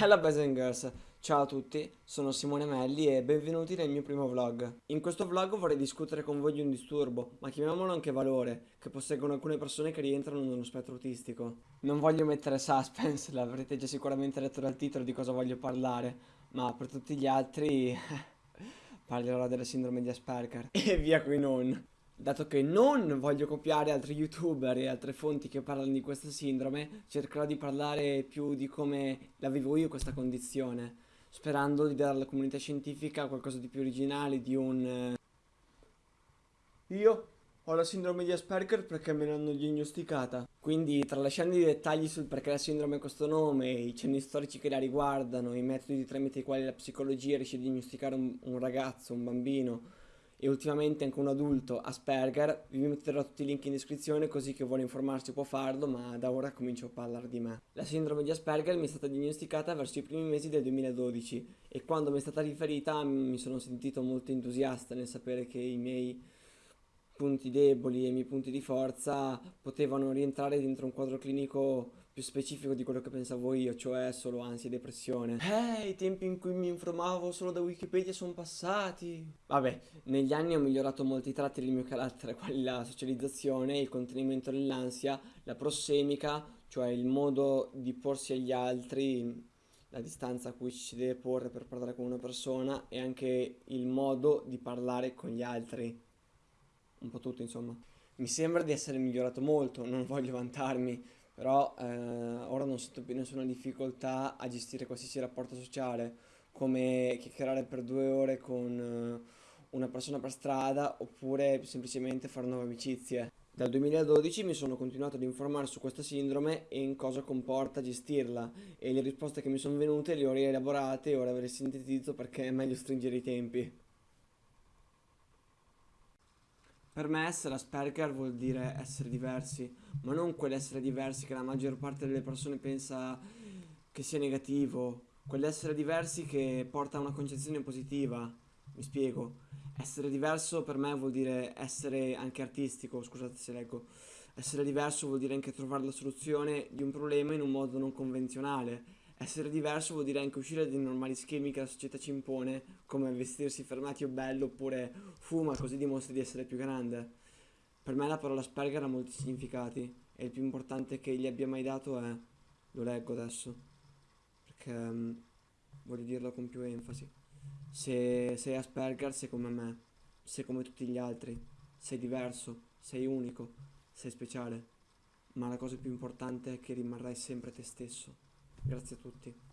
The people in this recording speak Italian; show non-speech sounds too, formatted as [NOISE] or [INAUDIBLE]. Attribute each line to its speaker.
Speaker 1: Hello boys and girls, ciao a tutti, sono Simone Melli e benvenuti nel mio primo vlog. In questo vlog vorrei discutere con voi di un disturbo, ma chiamiamolo anche valore, che posseggono alcune persone che rientrano nello spettro autistico. Non voglio mettere suspense, l'avrete già sicuramente letto dal titolo di cosa voglio parlare, ma per tutti gli altri [LAUGHS] parlerò della sindrome di Asperger. E via qui non. Dato che non voglio copiare altri youtuber e altre fonti che parlano di questa sindrome, cercherò di parlare più di come la vivo io questa condizione, sperando di dare alla comunità scientifica qualcosa di più originale, di un... Eh, io ho la sindrome di Asperger perché me l'hanno diagnosticata. Quindi, tralasciando i dettagli sul perché la sindrome ha questo nome, i cenni storici che la riguardano, i metodi tramite i quali la psicologia riesce a diagnosticare un, un ragazzo, un bambino, e ultimamente anche un adulto Asperger, vi metterò tutti i link in descrizione così chi vuole informarsi può farlo, ma da ora comincio a parlare di me. La sindrome di Asperger mi è stata diagnosticata verso i primi mesi del 2012 e quando mi è stata riferita mi sono sentito molto entusiasta nel sapere che i miei punti deboli e i miei punti di forza potevano rientrare dentro un quadro clinico più specifico di quello che pensavo io, cioè solo ansia e depressione. Eh, i tempi in cui mi informavo solo da Wikipedia sono passati. Vabbè, negli anni ho migliorato molti tratti del mio carattere, [LAUGHS] quali la socializzazione, il contenimento dell'ansia, la prossemica, cioè il modo di porsi agli altri, la distanza a cui ci si deve porre per parlare con una persona e anche il modo di parlare con gli altri. Un po' tutto, insomma. Mi sembra di essere migliorato molto, non voglio vantarmi, però eh, ora non sento più nessuna difficoltà a gestire qualsiasi rapporto sociale, come chiacchierare per due ore con eh, una persona per strada oppure semplicemente fare nuove amicizie. Dal 2012 mi sono continuato ad informare su questa sindrome e in cosa comporta gestirla e le risposte che mi sono venute le ho rielaborate e ora ve le sintetizzo perché è meglio stringere i tempi. Per me essere Asperger vuol dire essere diversi, ma non quell'essere diversi che la maggior parte delle persone pensa che sia negativo, quell'essere diversi che porta a una concezione positiva. Mi spiego. Essere diverso per me vuol dire essere anche artistico, scusate se leggo. Essere diverso vuol dire anche trovare la soluzione di un problema in un modo non convenzionale essere diverso vuol dire anche uscire dai normali schemi che la società ci impone, come vestirsi fermati o bello oppure fuma così dimostri di essere più grande. Per me la parola Asperger ha molti significati e il più importante che gli abbia mai dato è, lo leggo adesso, perché um, voglio dirlo con più enfasi. Se sei Asperger sei come me, sei come tutti gli altri, sei diverso, sei unico, sei speciale, ma la cosa più importante è che rimarrai sempre te stesso. Grazie a tutti.